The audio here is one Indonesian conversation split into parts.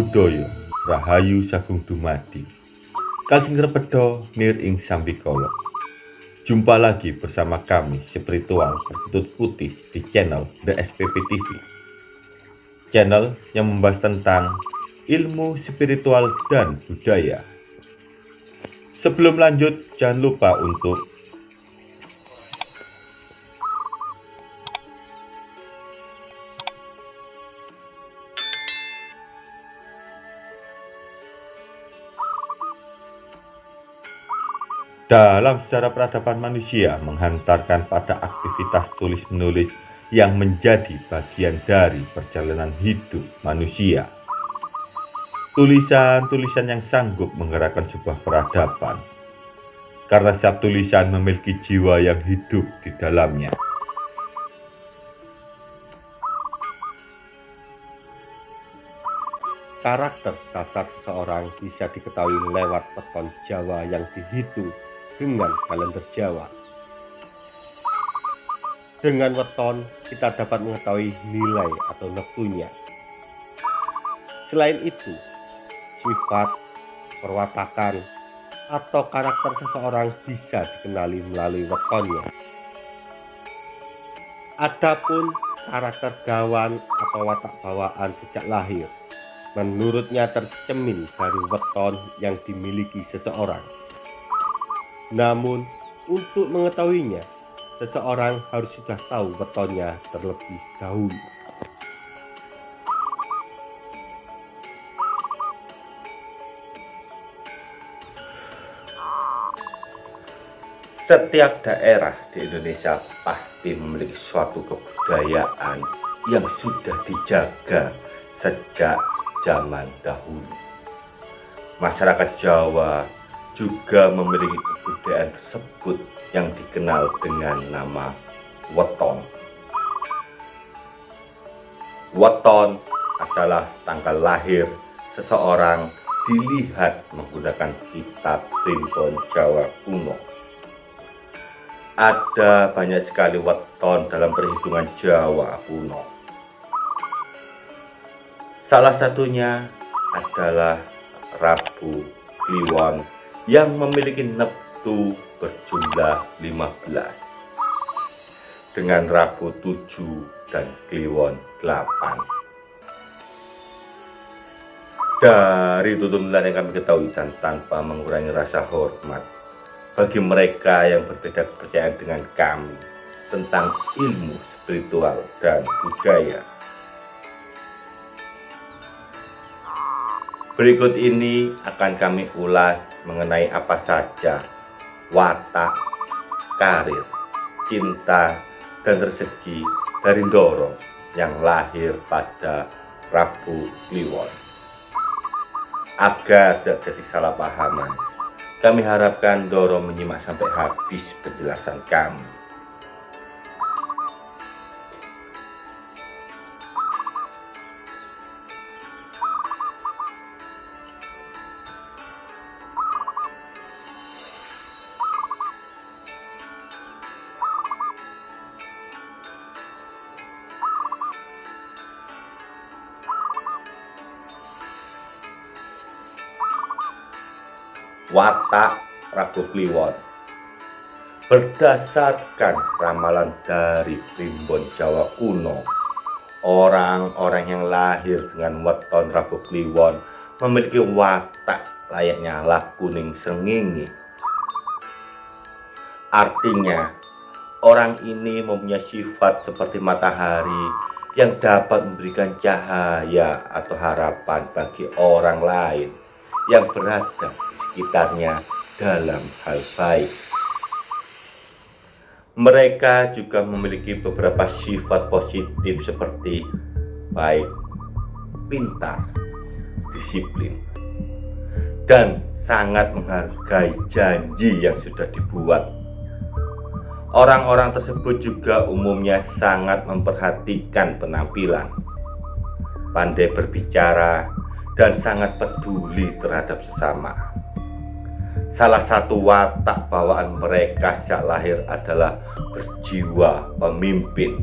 Buddhaya Rahayu Sagung Dumadi. Kalsing Repedo Nir Ing Sambikolo Jumpa lagi bersama kami spiritual bertutut putih di channel The SPP TV Channel yang membahas tentang ilmu spiritual dan budaya. Sebelum lanjut jangan lupa untuk dalam sejarah peradaban manusia menghantarkan pada aktivitas tulis-menulis yang menjadi bagian dari perjalanan hidup manusia. Tulisan-tulisan yang sanggup menggerakkan sebuah peradaban, karena setiap tulisan memiliki jiwa yang hidup di dalamnya. Karakter dasar seseorang bisa diketahui lewat peton Jawa yang dihitung dengan kalender Jawa. Dengan weton, kita dapat mengetahui nilai atau neptunya. Selain itu, sifat, perwatakan, atau karakter seseorang bisa dikenali melalui wetonnya. Adapun karakter gawan atau watak bawaan sejak lahir, menurutnya tercemin dari weton yang dimiliki seseorang. Namun, untuk mengetahuinya, seseorang harus sudah tahu wetonnya terlebih dahulu. Setiap daerah di Indonesia pasti memiliki suatu kebudayaan yang sudah dijaga sejak zaman dahulu. Masyarakat Jawa juga memiliki kebudayaan tersebut yang dikenal dengan nama weton. Weton adalah tanggal lahir seseorang dilihat menggunakan kitab primbon Jawa kuno. Ada banyak sekali weton dalam perhitungan Jawa kuno. Salah satunya adalah Rabu Kliwon yang memiliki neptu berjumlah 15 dengan Rabu 7 dan Kliwon 8 dari tuntunan yang kami ketahui dan tanpa mengurangi rasa hormat bagi mereka yang berbeda kepercayaan dengan kami tentang ilmu spiritual dan budaya Berikut ini akan kami ulas mengenai apa saja watak, karir, cinta, dan rezeki dari Doro yang lahir pada Rabu Kliwon. Agar tidak jadi salah pahaman, kami harapkan Doro menyimak sampai habis penjelasan kami. Watak Rabu Kliwon. Berdasarkan ramalan dari primbon Jawa kuno orang-orang yang lahir dengan weton Rabu Kliwon memiliki watak layaknya lah kuning sengingi artinya orang ini mempunyai sifat seperti matahari yang dapat memberikan cahaya atau harapan bagi orang lain yang berada sekitarnya dalam hal baik. Mereka juga memiliki beberapa sifat positif seperti baik, pintar, disiplin, dan sangat menghargai janji yang sudah dibuat. Orang-orang tersebut juga umumnya sangat memperhatikan penampilan, pandai berbicara, dan sangat peduli terhadap sesama. Salah satu watak bawaan mereka sejak lahir adalah berjiwa pemimpin.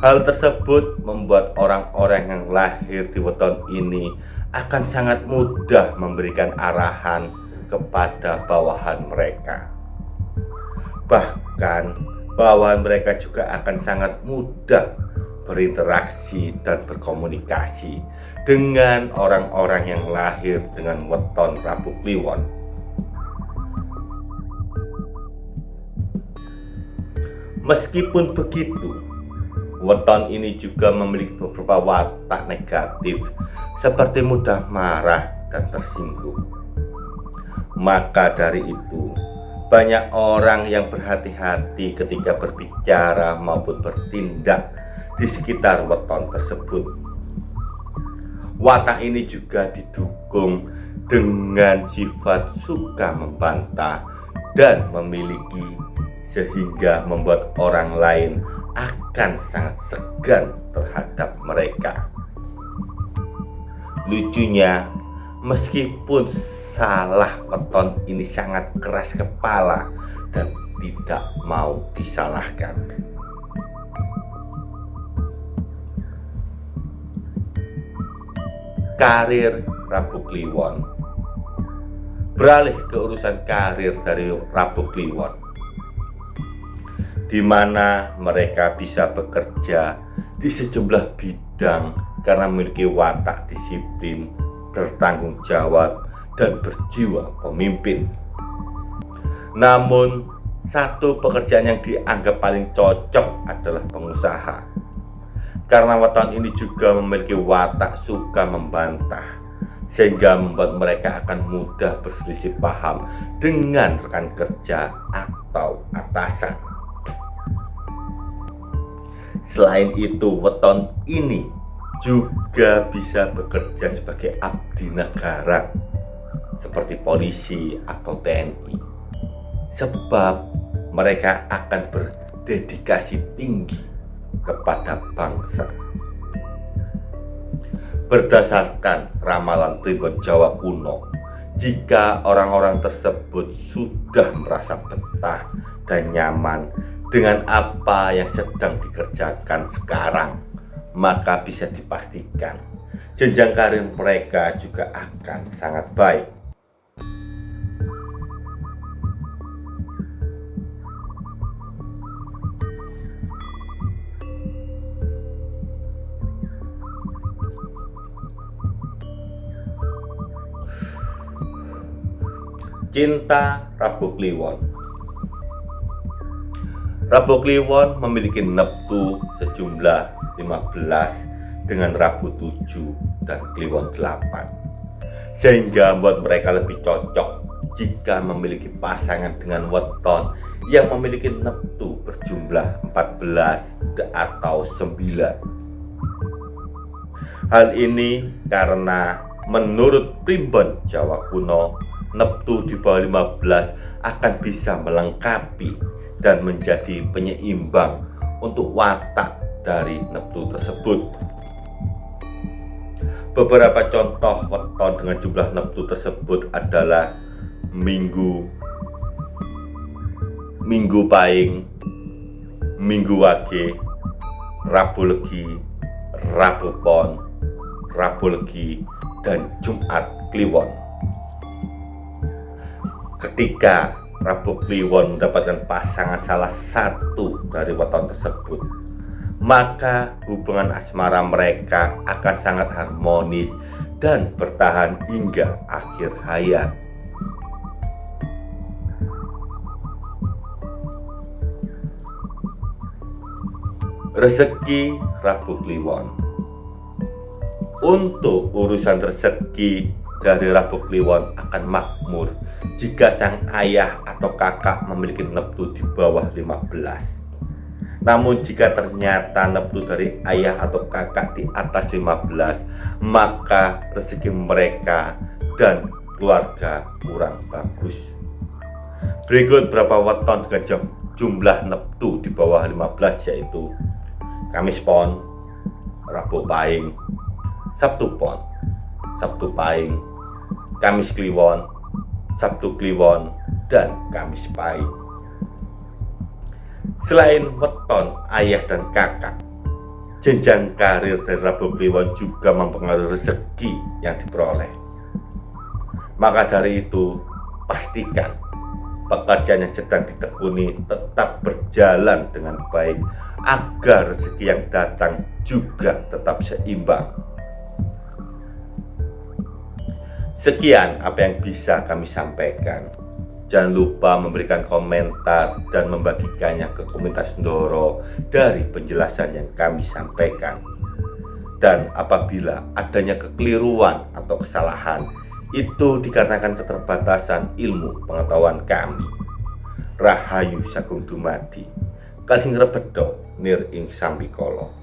Hal tersebut membuat orang-orang yang lahir di weton ini akan sangat mudah memberikan arahan kepada bawahan mereka. Bahkan bawahan mereka juga akan sangat mudah berinteraksi dan berkomunikasi dengan orang-orang yang lahir dengan weton Rabu Kliwon. Meskipun begitu, Weton ini juga memiliki beberapa watak negatif seperti mudah marah dan tersinggung. Maka dari itu, banyak orang yang berhati-hati ketika berbicara maupun bertindak di sekitar weton tersebut. Watak ini juga didukung dengan sifat suka membantah dan memiliki sehingga membuat orang lain akan sangat segan terhadap mereka. Lucunya, meskipun salah weton ini sangat keras kepala dan tidak mau disalahkan. Karir Rabu Kliwon Beralih ke urusan karir dari Rabu Kliwon di mana mereka bisa bekerja di sejumlah bidang karena memiliki watak disiplin, bertanggung jawab, dan berjiwa pemimpin. Namun, satu pekerjaan yang dianggap paling cocok adalah pengusaha. Karena watak ini juga memiliki watak suka membantah, sehingga membuat mereka akan mudah berselisih paham dengan rekan kerja atau atasan. Selain itu, weton ini juga bisa bekerja sebagai abdi negara seperti polisi atau TNI sebab mereka akan berdedikasi tinggi kepada bangsa berdasarkan ramalan Tribun Jawa kuno jika orang-orang tersebut sudah merasa betah dan nyaman dengan apa yang sedang dikerjakan sekarang, maka bisa dipastikan jenjang karir mereka juga akan sangat baik. Cinta Rabu Kliwon. Rabu Kliwon memiliki neptu sejumlah 15 dengan Rabu 7 dan Kliwon 8 sehingga membuat mereka lebih cocok jika memiliki pasangan dengan weton yang memiliki neptu berjumlah 14 atau 9 hal ini karena menurut primbon Jawa kuno neptu di bawah 15 akan bisa melengkapi dan menjadi penyeimbang untuk watak dari neptu tersebut. Beberapa contoh weton dengan jumlah neptu tersebut adalah Minggu, Minggu Paing, Minggu Wage, Rabu Legi, Rabu Pon, Rabu Legi, dan Jumat Kliwon. Ketika Rabu Kliwon mendapatkan pasangan salah satu dari weton tersebut maka hubungan asmara mereka akan sangat harmonis dan bertahan hingga akhir hayat. Rezeki Rabu Kliwon. Untuk urusan rezeki dari Rabu Kliwon akan makmur jika sang ayah atau kakak memiliki neptu di bawah 15 namun jika ternyata neptu dari ayah atau kakak di atas 15 maka rezeki mereka dan keluarga kurang bagus. Berikut berapa weton dengan jumlah neptu di bawah 15 yaitu Kamis Pon, Rabu Pahing, Sabtu Pon, Sabtu Pahing, Kamis Kliwon, Sabtu Kliwon, dan Kamis Pahing. Selain weton ayah dan kakak, jenjang karir dari Rabu Kliwon juga mempengaruhi rezeki yang diperoleh. Maka dari itu, pastikan pekerjaan yang sedang ditekuni tetap berjalan dengan baik agar rezeki yang datang juga tetap seimbang. Sekian apa yang bisa kami sampaikan. Jangan lupa memberikan komentar dan membagikannya ke komunitas Ndoro dari penjelasan yang kami sampaikan. Dan apabila adanya kekeliruan atau kesalahan, itu dikarenakan keterbatasan ilmu pengetahuan kami. Rahayu Sagung Dumadi, Kalsing Rebedo, Nir Ing Sambikolo.